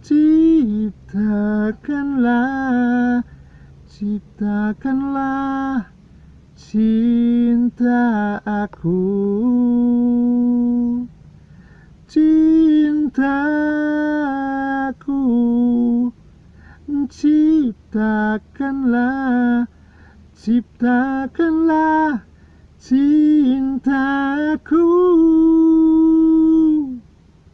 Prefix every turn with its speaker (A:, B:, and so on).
A: Ciptakanlah Ciptakanlah cinta aku. Cintaku Ciptakanlah Ciptakanlah cintaku